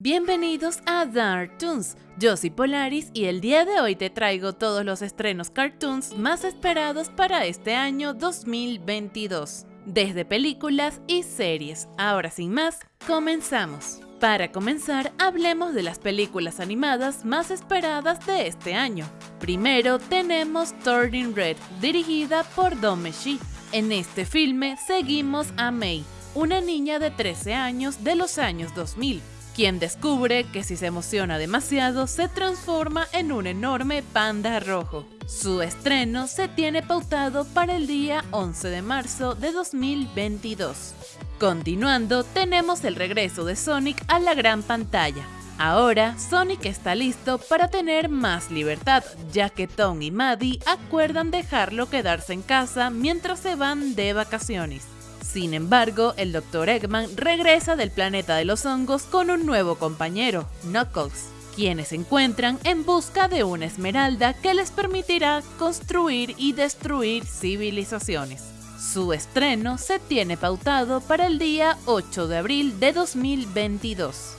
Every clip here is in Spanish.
Bienvenidos a Dark Toons, yo soy Polaris y el día de hoy te traigo todos los estrenos cartoons más esperados para este año 2022, desde películas y series. Ahora sin más, comenzamos. Para comenzar, hablemos de las películas animadas más esperadas de este año. Primero tenemos Turning Red, dirigida por Don Meshi. En este filme seguimos a May, una niña de 13 años de los años 2000, quien descubre que si se emociona demasiado se transforma en un enorme panda rojo. Su estreno se tiene pautado para el día 11 de marzo de 2022. Continuando, tenemos el regreso de Sonic a la gran pantalla. Ahora, Sonic está listo para tener más libertad, ya que Tom y Maddie acuerdan dejarlo quedarse en casa mientras se van de vacaciones. Sin embargo, el Dr. Eggman regresa del planeta de los hongos con un nuevo compañero, Knuckles, quienes se encuentran en busca de una esmeralda que les permitirá construir y destruir civilizaciones. Su estreno se tiene pautado para el día 8 de abril de 2022.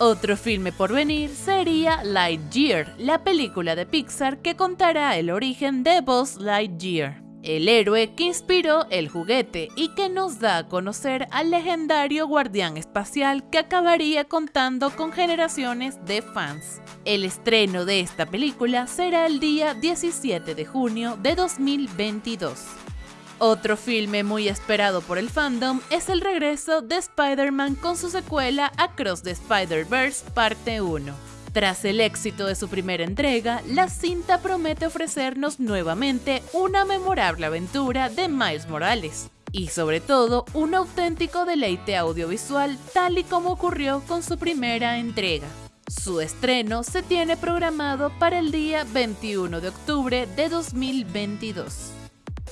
Otro filme por venir sería Lightyear, la película de Pixar que contará el origen de Buzz Lightyear el héroe que inspiró el juguete y que nos da a conocer al legendario guardián espacial que acabaría contando con generaciones de fans. El estreno de esta película será el día 17 de junio de 2022. Otro filme muy esperado por el fandom es el regreso de Spider-Man con su secuela Across the Spider-Verse parte 1. Tras el éxito de su primera entrega, la cinta promete ofrecernos nuevamente una memorable aventura de Miles Morales y sobre todo un auténtico deleite audiovisual tal y como ocurrió con su primera entrega. Su estreno se tiene programado para el día 21 de octubre de 2022.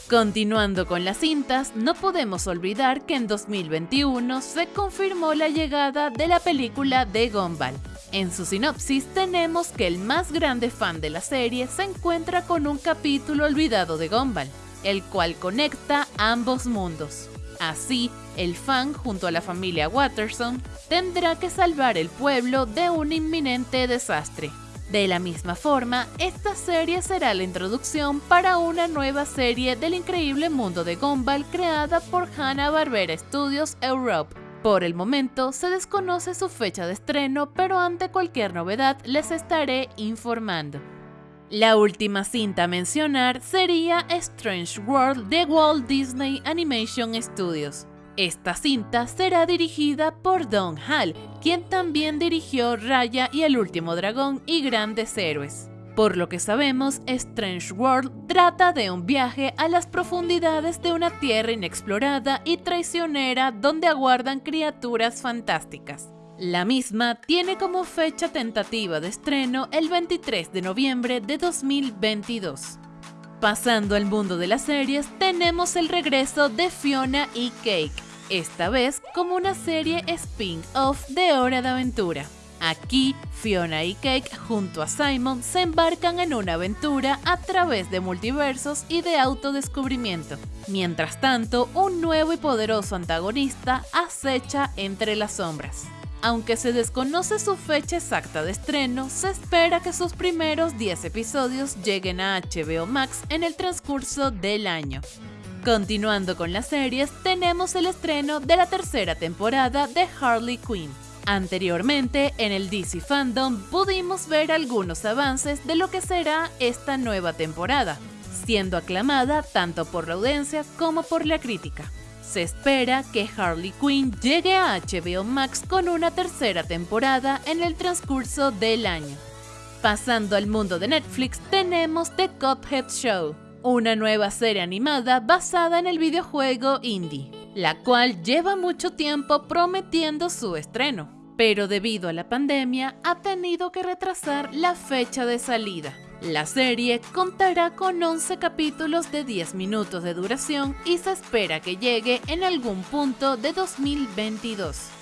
Continuando con las cintas, no podemos olvidar que en 2021 se confirmó la llegada de la película de Gumball, en su sinopsis tenemos que el más grande fan de la serie se encuentra con un capítulo olvidado de Gumball, el cual conecta ambos mundos. Así, el fan junto a la familia Watterson tendrá que salvar el pueblo de un inminente desastre. De la misma forma, esta serie será la introducción para una nueva serie del increíble mundo de Gumball creada por Hanna-Barbera Studios Europe por el momento se desconoce su fecha de estreno, pero ante cualquier novedad les estaré informando. La última cinta a mencionar sería Strange World de Walt Disney Animation Studios. Esta cinta será dirigida por Don Hall, quien también dirigió Raya y el último dragón y Grandes Héroes. Por lo que sabemos, Strange World trata de un viaje a las profundidades de una tierra inexplorada y traicionera donde aguardan criaturas fantásticas. La misma tiene como fecha tentativa de estreno el 23 de noviembre de 2022. Pasando al mundo de las series, tenemos el regreso de Fiona y Cake, esta vez como una serie spin-off de Hora de Aventura. Aquí, Fiona y Cake junto a Simon se embarcan en una aventura a través de multiversos y de autodescubrimiento. Mientras tanto, un nuevo y poderoso antagonista acecha entre las sombras. Aunque se desconoce su fecha exacta de estreno, se espera que sus primeros 10 episodios lleguen a HBO Max en el transcurso del año. Continuando con las series, tenemos el estreno de la tercera temporada de Harley Quinn. Anteriormente, en el DC Fandom pudimos ver algunos avances de lo que será esta nueva temporada, siendo aclamada tanto por la audiencia como por la crítica. Se espera que Harley Quinn llegue a HBO Max con una tercera temporada en el transcurso del año. Pasando al mundo de Netflix, tenemos The Cuphead Show, una nueva serie animada basada en el videojuego indie la cual lleva mucho tiempo prometiendo su estreno, pero debido a la pandemia ha tenido que retrasar la fecha de salida. La serie contará con 11 capítulos de 10 minutos de duración y se espera que llegue en algún punto de 2022.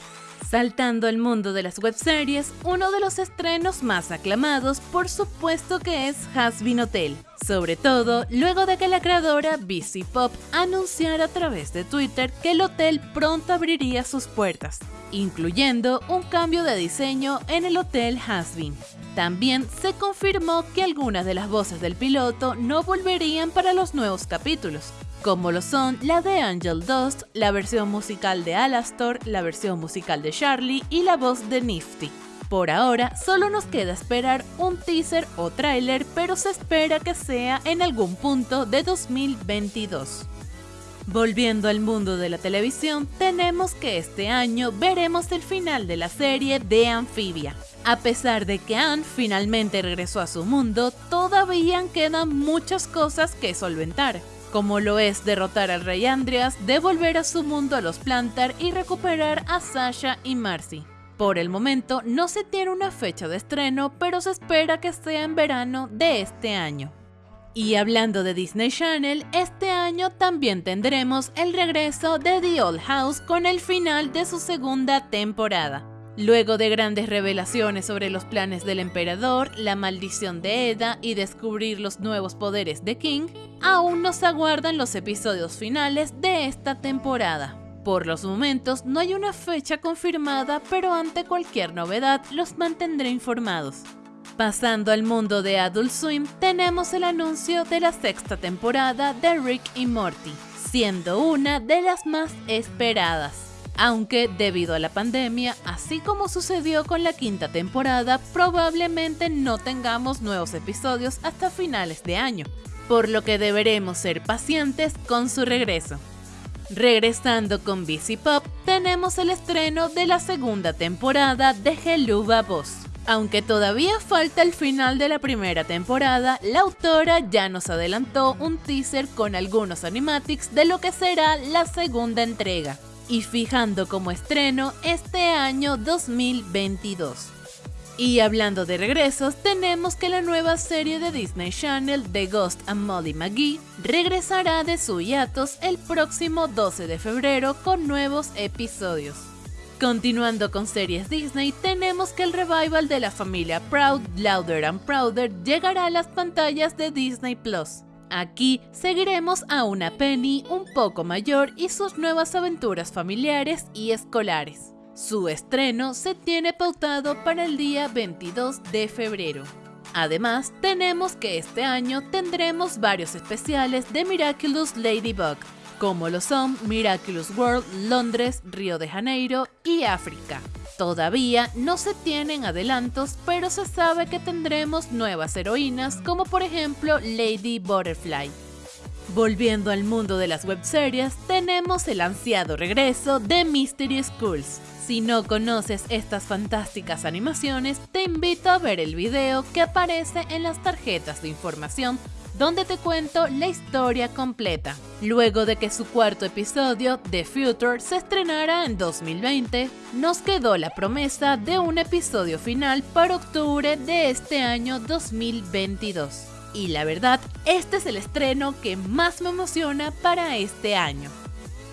Saltando al mundo de las webseries, uno de los estrenos más aclamados por supuesto que es Hasbin Hotel, sobre todo luego de que la creadora BC Pop anunciara a través de Twitter que el hotel pronto abriría sus puertas, incluyendo un cambio de diseño en el hotel Hasbin. También se confirmó que algunas de las voces del piloto no volverían para los nuevos capítulos, como lo son la de Angel Dust, la versión musical de Alastor, la versión musical de Charlie y la voz de Nifty. Por ahora, solo nos queda esperar un teaser o tráiler, pero se espera que sea en algún punto de 2022. Volviendo al mundo de la televisión, tenemos que este año veremos el final de la serie de Amphibia. A pesar de que Anne finalmente regresó a su mundo, todavía quedan muchas cosas que solventar como lo es derrotar al rey Andreas, devolver a su mundo a los Plantar y recuperar a Sasha y Marcy. Por el momento no se tiene una fecha de estreno, pero se espera que sea en verano de este año. Y hablando de Disney Channel, este año también tendremos el regreso de The Old House con el final de su segunda temporada. Luego de grandes revelaciones sobre los planes del emperador, la maldición de Eda y descubrir los nuevos poderes de King, aún nos aguardan los episodios finales de esta temporada. Por los momentos no hay una fecha confirmada, pero ante cualquier novedad los mantendré informados. Pasando al mundo de Adult Swim, tenemos el anuncio de la sexta temporada de Rick y Morty, siendo una de las más esperadas aunque debido a la pandemia, así como sucedió con la quinta temporada, probablemente no tengamos nuevos episodios hasta finales de año, por lo que deberemos ser pacientes con su regreso. Regresando con BC Pop, tenemos el estreno de la segunda temporada de Helluva Boss. Aunque todavía falta el final de la primera temporada, la autora ya nos adelantó un teaser con algunos animatics de lo que será la segunda entrega y fijando como estreno este año 2022. Y hablando de regresos, tenemos que la nueva serie de Disney Channel The Ghost and Molly McGee regresará de su hiatus el próximo 12 de febrero con nuevos episodios. Continuando con series Disney, tenemos que el revival de la familia Proud, Louder and Prouder llegará a las pantallas de Disney Plus. Aquí seguiremos a una Penny un poco mayor y sus nuevas aventuras familiares y escolares. Su estreno se tiene pautado para el día 22 de febrero. Además, tenemos que este año tendremos varios especiales de Miraculous Ladybug, como lo son Miraculous World, Londres, Río de Janeiro y África. Todavía no se tienen adelantos, pero se sabe que tendremos nuevas heroínas como por ejemplo Lady Butterfly. Volviendo al mundo de las webseries, tenemos el ansiado regreso de Mystery Schools. Si no conoces estas fantásticas animaciones, te invito a ver el video que aparece en las tarjetas de información donde te cuento la historia completa. Luego de que su cuarto episodio, The Future, se estrenara en 2020, nos quedó la promesa de un episodio final para octubre de este año 2022. Y la verdad, este es el estreno que más me emociona para este año.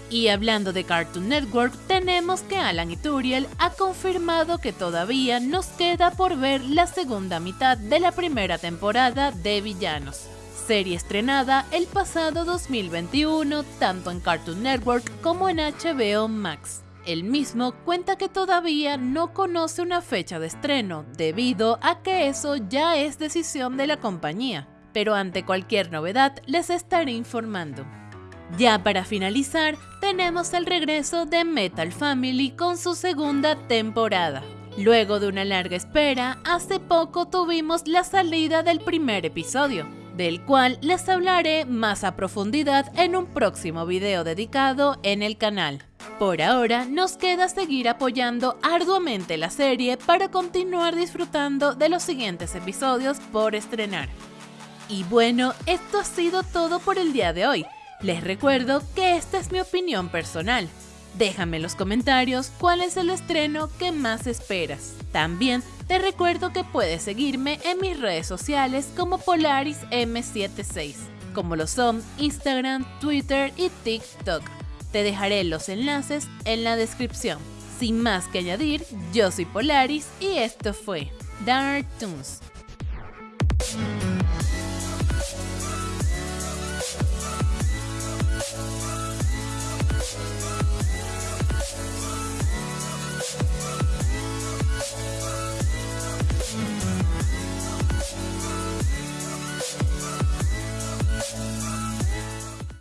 Y hablando de Cartoon Network, tenemos que Alan Ituriel ha confirmado que todavía nos queda por ver la segunda mitad de la primera temporada de Villanos serie estrenada el pasado 2021 tanto en Cartoon Network como en HBO Max. El mismo cuenta que todavía no conoce una fecha de estreno debido a que eso ya es decisión de la compañía, pero ante cualquier novedad les estaré informando. Ya para finalizar, tenemos el regreso de Metal Family con su segunda temporada. Luego de una larga espera, hace poco tuvimos la salida del primer episodio, del cual les hablaré más a profundidad en un próximo video dedicado en el canal. Por ahora nos queda seguir apoyando arduamente la serie para continuar disfrutando de los siguientes episodios por estrenar. Y bueno, esto ha sido todo por el día de hoy. Les recuerdo que esta es mi opinión personal. Déjame en los comentarios cuál es el estreno que más esperas. También te recuerdo que puedes seguirme en mis redes sociales como Polaris M76, como lo son Instagram, Twitter y TikTok. Te dejaré los enlaces en la descripción. Sin más que añadir, yo soy Polaris y esto fue Dark Toons.